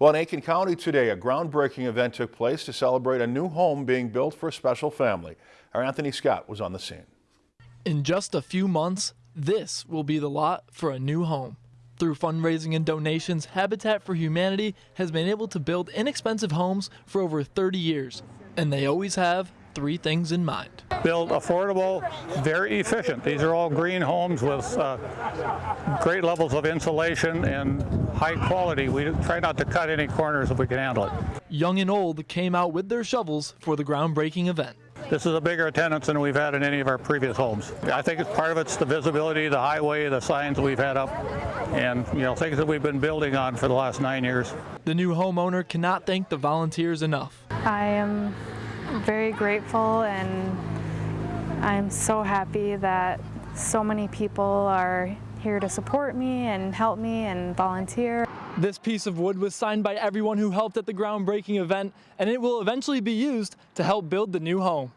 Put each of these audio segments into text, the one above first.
Well, in Aitkin County today, a groundbreaking event took place to celebrate a new home being built for a special family. Our Anthony Scott was on the scene. In just a few months, this will be the lot for a new home. Through fundraising and donations, Habitat for Humanity has been able to build inexpensive homes for over 30 years, and they always have three things in mind. build affordable, very efficient. These are all green homes with uh, great levels of insulation and high quality. We try not to cut any corners if we can handle it. Young and old came out with their shovels for the groundbreaking event. This is a bigger attendance than we've had in any of our previous homes. I think it's part of it's the visibility, the highway, the signs we've had up, and you know things that we've been building on for the last nine years. The new homeowner cannot thank the volunteers enough. I am very grateful and I'm so happy that so many people are here to support me and help me and volunteer. This piece of wood was signed by everyone who helped at the groundbreaking event, and it will eventually be used to help build the new home.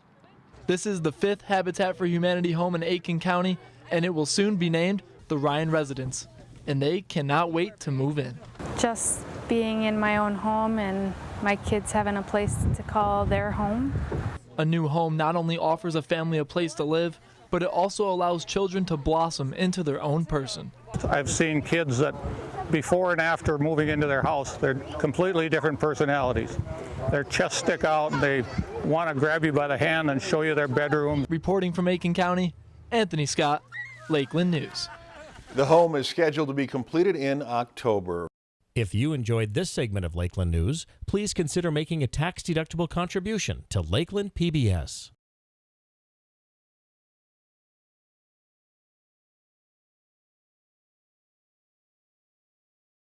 This is the fifth Habitat for Humanity home in Aitkin County, and it will soon be named the Ryan Residence. And they cannot wait to move in. Just being in my own home and my kids having a place to call their home. A new home not only offers a family a place to live, but it also allows children to blossom into their own person. I've seen kids that before and after moving into their house, they're completely different personalities. Their chests stick out and they want to grab you by the hand and show you their bedroom. Reporting from Aitkin County, Anthony Scott, Lakeland News. The home is scheduled to be completed in October. If you enjoyed this segment of Lakeland News, please consider making a tax-deductible contribution to Lakeland PBS.